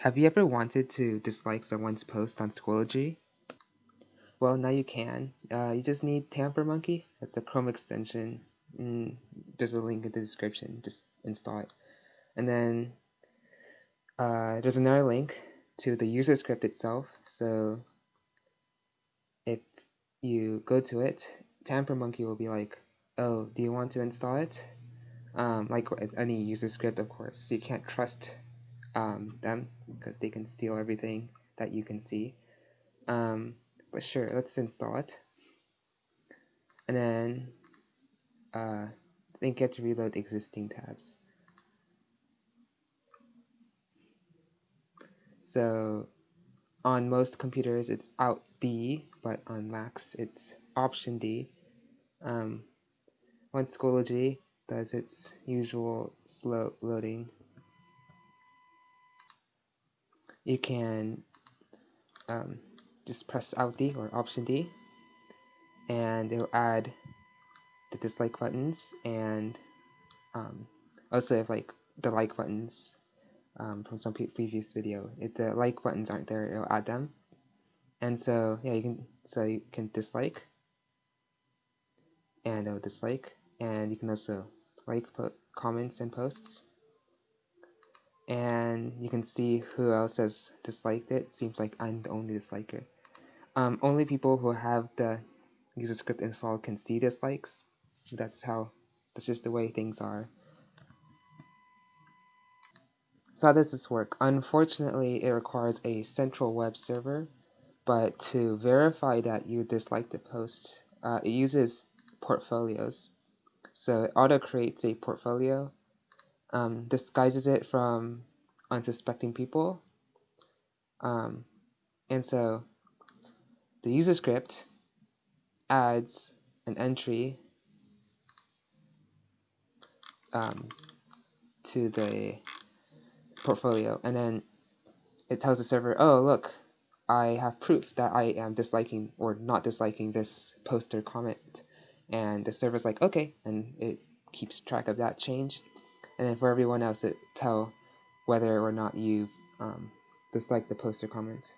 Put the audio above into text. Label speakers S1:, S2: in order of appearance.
S1: Have you ever wanted to dislike someone's post on Schoology? Well, now you can. Uh, you just need Tampermonkey. It's a Chrome extension. Mm, there's a link in the description. Just install it. And then uh, there's another link to the user script itself. So if you go to it, Tampermonkey will be like, oh, do you want to install it? Um, like any user script, of course. You can't trust um, them because they can steal everything that you can see. Um, but sure, let's install it. And then uh, then get to reload existing tabs. So on most computers it's Alt D, but on Macs it's Option D. Um, once Schoology does its usual slow loading you can um, just press Alt D or Option D and it'll add the dislike buttons and um, also if like the like buttons um, from some previous video. If the like buttons aren't there it'll add them. And so yeah you can so you can dislike and it'll dislike. And you can also like comments and posts and you can see who else has disliked it. Seems like I'm the only disliker. Um, only people who have the user script installed can see dislikes. That's how, that's just the way things are. So how does this work? Unfortunately, it requires a central web server, but to verify that you dislike the post, uh, it uses portfolios. So it auto creates a portfolio um, disguises it from unsuspecting people. Um, and so the user script adds an entry um, to the portfolio and then it tells the server, oh look, I have proof that I am disliking or not disliking this post or comment. And the server's like, okay, and it keeps track of that change and then for everyone else to tell whether or not you um, dislike the post or comment.